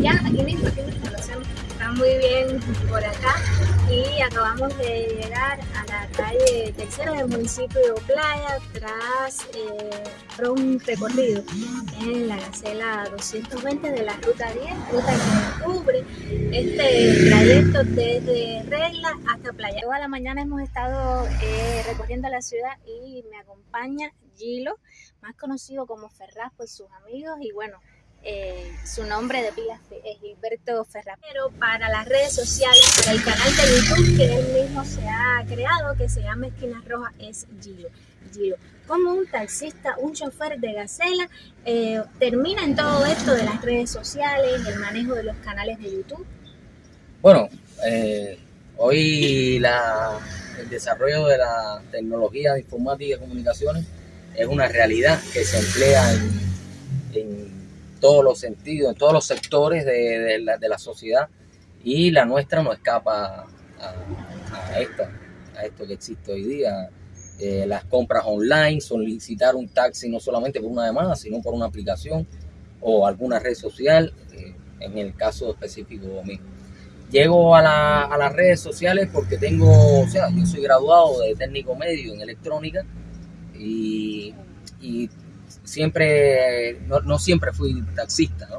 Ya, aquí mismo, aquí mismo, lo hacemos. Está muy bien por acá y acabamos de llegar a la calle tercera del municipio Playa tras eh, un recorrido en la gacela 220 de la ruta 10, ruta que cubre este trayecto desde Regla hasta Playa. Toda la mañana hemos estado eh, recorriendo la ciudad y me acompaña Gilo, más conocido como Ferraz por sus amigos y bueno, eh, su nombre de pila es Gilberto Ferrapero para las redes sociales, para el canal de YouTube que él mismo se ha creado, que se llama Esquinas Rojas, es Giro. Giro. Como un taxista, un chofer de Gacela, eh, termina en todo esto de las redes sociales, el manejo de los canales de YouTube. Bueno, eh, hoy la, el desarrollo de la tecnología de informática y comunicaciones es una realidad que se emplea en todos los sentidos, en todos los sectores de, la, de la, sociedad y la nuestra no escapa a, a, esta, a esto que existe hoy día. Eh, las compras online, solicitar un taxi no solamente por una demanda, sino por una aplicación o alguna red social, eh, en el caso específico mío. Llego a, la, a, las redes sociales porque tengo, o sea, yo soy graduado de técnico medio en electrónica y, y siempre, no, no, siempre fui taxista, ¿no?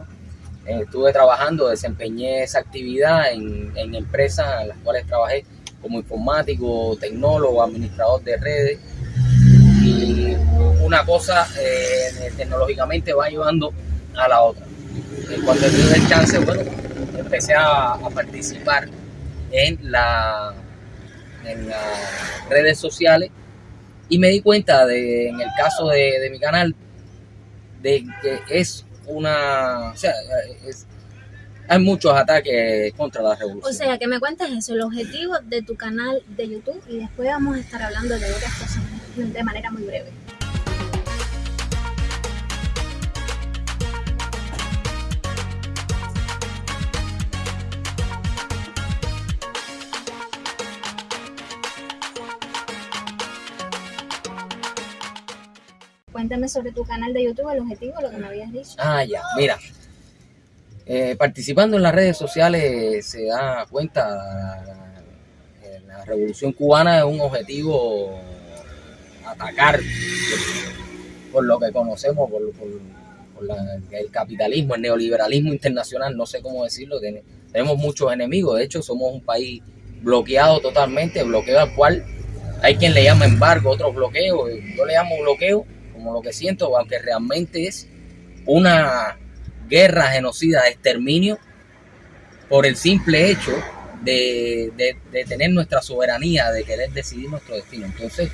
Eh, estuve trabajando, desempeñé esa actividad en, en, empresas en las cuales trabajé como informático, tecnólogo, administrador de redes. Y una cosa eh, tecnológicamente va ayudando a la otra. Y cuando tuve el chance, bueno, empecé a, a participar en, la, en las redes sociales y me di cuenta de, en el caso de, de mi canal, de que es una, o sea, hay muchos ataques contra la revolución. O sea, que me cuentes eso, el objetivo de tu canal de YouTube y después vamos a estar hablando de otras cosas de manera muy breve. Cuéntame sobre tu canal de YouTube, el objetivo, lo que me habías dicho. Ah, ya, mira. Eh, participando en las redes sociales se da cuenta la, la revolución cubana es un objetivo atacar por, lo que conocemos, por, por, por el capitalismo, el neoliberalismo internacional, no sé cómo decirlo, tenemos muchos enemigos, de hecho somos un país bloqueado totalmente, bloqueo al cual hay quien le llama embargo, otros bloqueos, yo le llamo bloqueo como lo que siento, aunque realmente es una guerra genocida exterminio por el simple hecho de, tener nuestra soberanía, de querer decidir nuestro destino. Entonces,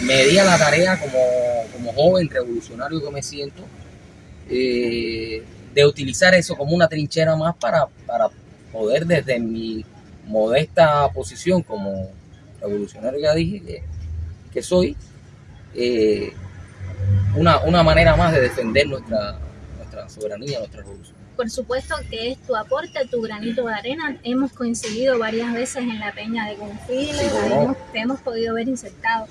me di a la tarea como, joven revolucionario que me siento, eh, de utilizar eso como una trinchera más para, poder desde mi modesta posición como revolucionario ya dije que, que soy, eh, una, una manera más de defender nuestra, nuestra soberanía, nuestra revolución. Por supuesto que es tu aporte, tu granito de arena. Hemos coincidido varias veces en la Peña de Confile, sí, hemos, te hemos podido ver insertado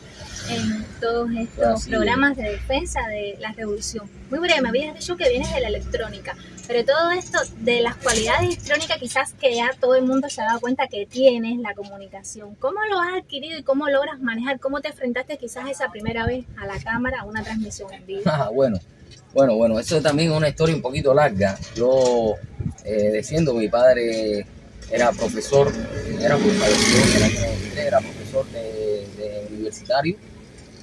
en todos estos programas de defensa de la revolución. Muy breve, me habías dicho que vienes de la electrónica, pero todo esto de las cualidades electrónicas quizás que ya todo el mundo se ha dado cuenta que tienes la comunicación. ¿Cómo lo has adquirido y cómo logras manejar? ¿Cómo te enfrentaste quizás esa primera vez a la cámara, a una transmisión en vivo? Ah, bueno, bueno, bueno, eso también es una historia un poquito larga. Yo, eh, diciendo, mi padre era profesor, era, era profesor de, universitario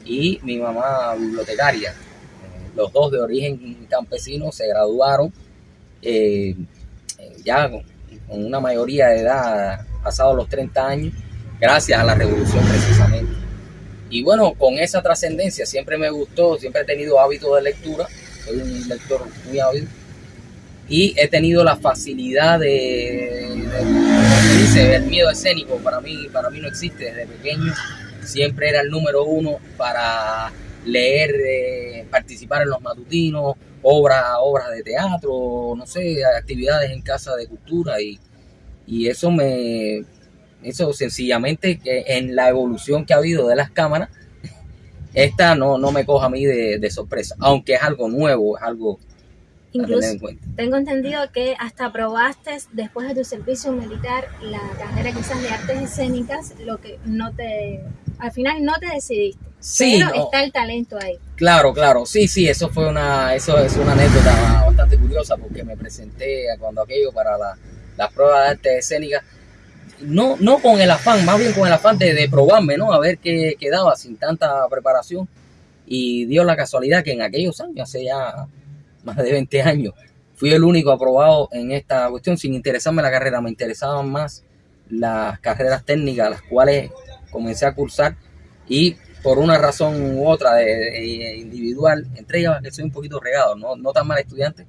y mi mamá bibliotecaria. Eh, los dos de origen campesino se graduaron eh, ya con, con, una mayoría de edad, pasados los 30 años, gracias a la revolución precisamente. Y bueno, con esa trascendencia siempre me gustó, siempre he tenido hábito de lectura, soy un lector muy hábil. Y he tenido la facilidad de, de, dice, el miedo escénico para mí, para mí no existe desde pequeño. Siempre era el número uno para leer, eh, participar en los matutinos, obras, obras de teatro, no sé, actividades en casa de cultura. Y, y eso me, eso sencillamente que en la evolución que ha habido de las cámaras, esta no, no me coja a mí de, de sorpresa, aunque es algo nuevo, es algo Incluso tengo entendido que hasta aprobaste después de tu servicio militar la carrera quizás de artes escénicas, lo que no te, al final no te decidiste. Sí, pero está el talento ahí. Claro, claro, sí, sí, eso fue una, eso es una anécdota bastante curiosa porque me presenté cuando aquello para la, las pruebas de artes escénicas, no, no con el afán, más bien con el afán de, de probarme, ¿no? A ver qué quedaba sin tanta preparación. Y dio la casualidad que en aquellos años, hace ya más de 20 años, fui el único aprobado en esta cuestión sin interesarme la carrera, me interesaban más las carreras técnicas, las cuales comencé a cursar y por una razón u otra de, individual, entre ellas que soy un poquito regado, no, no tan mal estudiante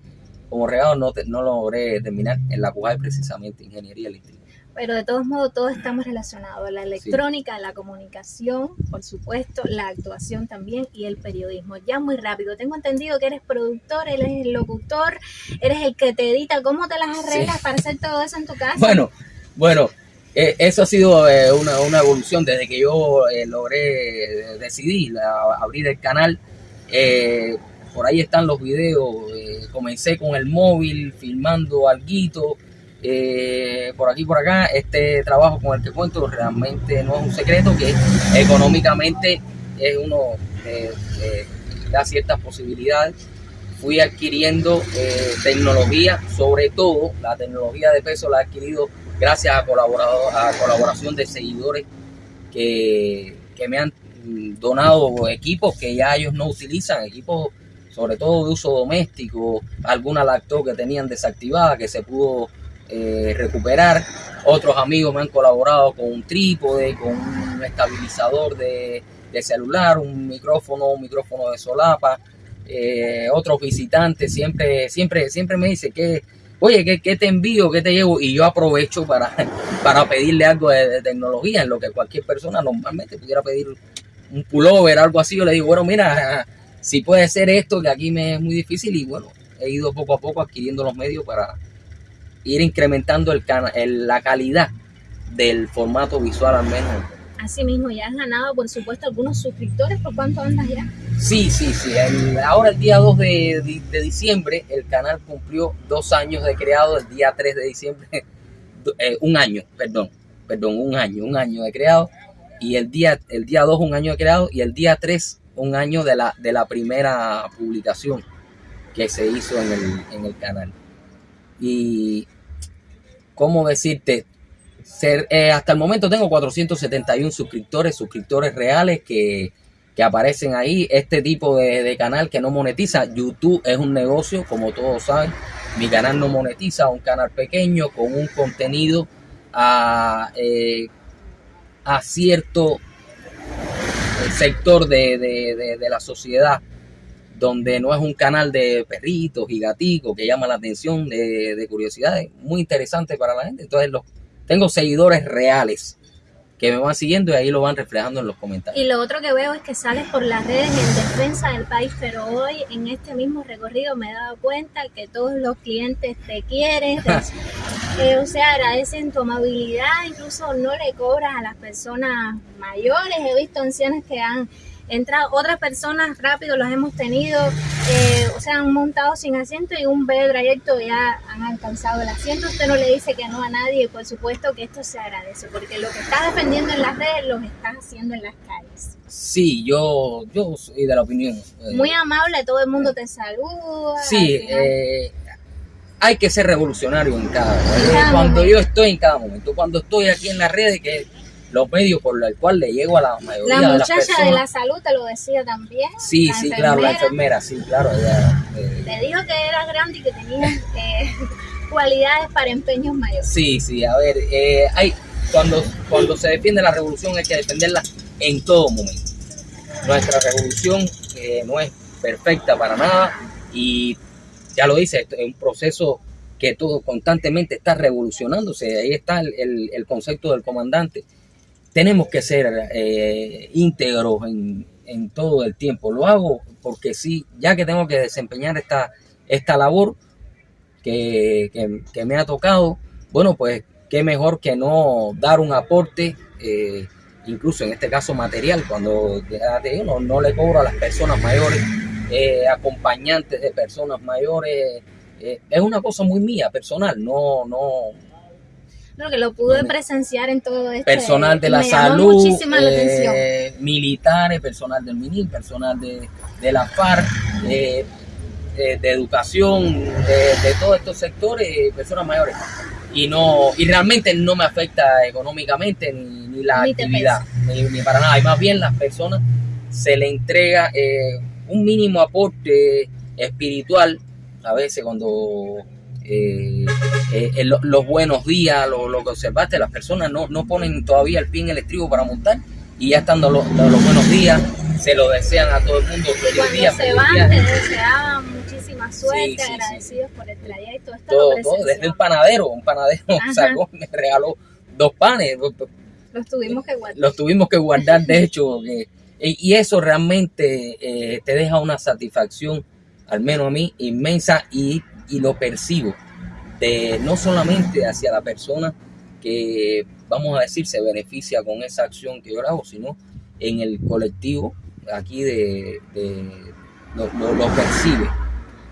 como regado, no, no logré terminar en la CUJAI precisamente, Ingeniería Eléctrica pero de todos modos todos estamos relacionados, la electrónica, la comunicación, por supuesto, la actuación también y el periodismo. Ya muy rápido, tengo entendido que eres productor, eres el locutor, eres el que te edita, ¿cómo te las arreglas para hacer todo eso en tu casa? Bueno, bueno, eh, eso ha sido eh, una, evolución desde que yo eh, logré decidir abrir el canal. por ahí están los videos, comencé con el móvil, filmando alguito, eh, por aquí por acá. Este trabajo con el que cuento realmente no es un secreto, que económicamente es uno eh, da ciertas posibilidades. Fui adquiriendo eh, tecnología, sobre todo la tecnología de peso la he adquirido gracias a, colaborador, a colaboración de seguidores que, que me han donado equipos que ya ellos no utilizan, equipos sobre todo de uso doméstico, alguna lacto que tenían desactivada que se pudo eh, recuperar. Otros amigos me han colaborado con un trípode, con un estabilizador de, celular, un micrófono, un micrófono de solapa. Eh, otros visitantes siempre, siempre, siempre me dicen que, oye, ¿qué, te envío? ¿Qué te llevo? Y yo aprovecho para, para pedirle algo de, tecnología, en lo que cualquier persona normalmente pudiera pedir un pullover, algo así. Yo le digo, bueno, mira, si puede ser esto, que aquí me es muy difícil. Y bueno, he ido poco a poco adquiriendo los medios para, ir incrementando el, la calidad del formato visual al menos. Así mismo, ya has ganado, por supuesto, algunos suscriptores. ¿Por cuánto andas ya? Sí, sí, sí. ahora el día 2 de, diciembre el canal cumplió dos años de creado. El día 3 de diciembre, eh, un año, perdón, perdón, un año, un año de creado. Y el día, el día 2 un año de creado y el día 3 un año de la, de la primera publicación que se hizo en el, en el canal. Y, ¿cómo decirte? Eh, hasta el momento tengo 471 suscriptores, suscriptores reales que, aparecen ahí. Este tipo de, canal que no monetiza. YouTube es un negocio, como todos saben. Mi canal no monetiza, un canal pequeño con un contenido a, eh, a cierto sector de la sociedad donde no es un canal de perritos y gaticos que llama la atención de, de curiosidades, muy interesante para la gente. Entonces los, tengo seguidores reales que me van siguiendo y ahí lo van reflejando en los comentarios. Y lo otro que veo es que sales por las redes en defensa del país, pero hoy en este mismo recorrido me he dado cuenta que todos los clientes te quieren, eh, o sea, agradecen tu amabilidad, incluso no le cobras a las personas mayores, he visto ancianas que han entra otras personas rápido, los hemos tenido, eh, o sea, han montado sin asiento y un breve trayecto ya han alcanzado el asiento. Usted no le dice que no a nadie y por supuesto que esto se agradece, porque lo que estás defendiendo en las redes lo estás haciendo en las calles. Sí, yo, yo soy de la opinión. Eh, Muy amable, todo el mundo te saluda. Sí, eh, hay que ser revolucionario en cada, cuando yo estoy en cada momento, cuando estoy aquí en las redes, que los medios por los cuales le llego a la mayoría de las personas. La muchacha de la salud te lo decía también. Sí, sí, claro, la enfermera, sí, claro. Eh, te dijo que eras grande y que tenías eh, cualidades para empeños mayores. Sí, sí, a ver, eh, hay, cuando, cuando se defiende la revolución hay que defenderla en todo momento. Nuestra revolución no es perfecta para nada y ya lo dice, es un proceso que todo constantemente está revolucionándose. Ahí está el, el concepto del comandante tenemos que ser eh, íntegros en, todo el tiempo. Lo hago porque sí, ya que tengo que desempeñar esta, esta labor que, me ha tocado, bueno, pues qué mejor que no dar un aporte, eh, incluso en este caso material, cuando no, no le cobro a las personas mayores eh, acompañantes de personas mayores. Eh, es una cosa muy mía, personal, no, no, que lo pude presenciar en todo esto. Personal de la salud, eh, militares, personal del MINIL, personal de, de la FARC, eh, de, educación, de, todos estos sectores, personas mayores. Y no y realmente no me afecta económicamente ni, la actividad, ni, para nada. Y más bien las personas se le entrega eh, un mínimo aporte espiritual a veces cuando eh, eh los buenos días, lo, lo, que observaste, las personas no, no ponen todavía el pie en el estribo para montar y ya estando los, los buenos días, se lo desean a todo el mundo. Feliz Cuando día, se van, te deseaban muchísima suerte, agradecidos por el trayecto. todo, todo, desde el panadero, un panadero sacó, me regaló dos panes. Los tuvimos que guardar. Los tuvimos que guardar, de hecho, que, y eso realmente eh, te deja una satisfacción, al menos a mí, inmensa y y lo percibo no solamente hacia la persona que, vamos a decir, se beneficia con esa acción que yo hago, sino en el colectivo aquí de, lo, percibe,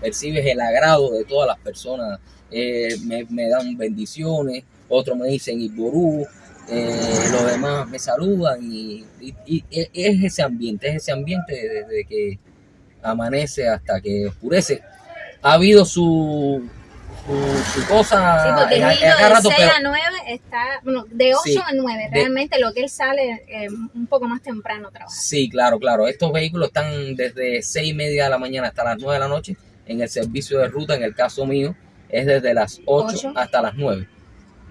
percibes el agrado de todas las personas, eh, me, dan bendiciones, otros me dicen Iború, eh, los demás me saludan y, es ese ambiente, es ese ambiente desde que amanece hasta que oscurece ha habido su, su, cosa. Sí, porque de 6 a 9 está, bueno, de 8 a 9, realmente lo que él sale eh, un poco más temprano a trabajar. Sí, claro, claro. Estos vehículos están desde 6 y media de la mañana hasta las 9 de la noche en el servicio de ruta, en el caso mío, es desde las 8, hasta las 9,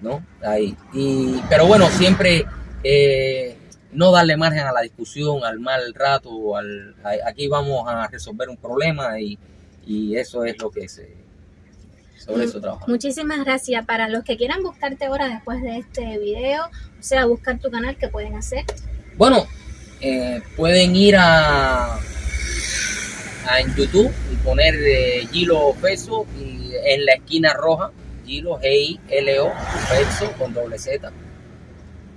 ¿no? Ahí. Y, pero bueno, siempre eh, no darle margen a la discusión, al mal rato, al, aquí vamos a resolver un problema y y eso es lo que se sobre eso trabaja. Muchísimas gracias. Para los que quieran buscarte ahora después de este video, o sea, buscar tu canal, ¿qué pueden hacer? Bueno, eh, pueden ir a, a, en YouTube y poner eh, Gilo Peso y en la esquina roja, Gilo G-I-L-O, Peso con doble Z,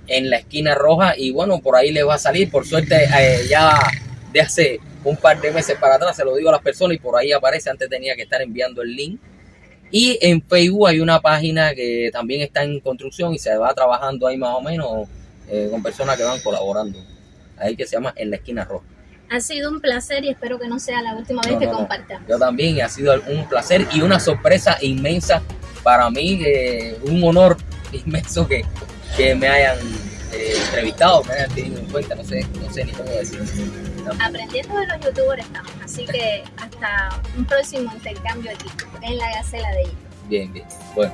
en la esquina roja y bueno, por ahí les va a salir. Por suerte, eh, ya de hace un par de meses para atrás, se lo digo a las personas y por ahí aparece, antes tenía que estar enviando el link. Y en Facebook hay una página que también está en construcción y se va trabajando ahí más o menos eh, con personas que van colaborando. Ahí que se llama En la Esquina Roja. Ha sido un placer y espero que no sea la última vez que compartamos. Yo también, ha sido un placer y una sorpresa inmensa para mí, eh, un honor inmenso que, que me hayan eh, entrevistado, me hayan tenido en cuenta, no sé, no sé ni cómo decirlo. Aprendiendo de los youtubers estamos, así que hasta un próximo intercambio aquí en la Gacela de ellos. Bien, bien. Bueno.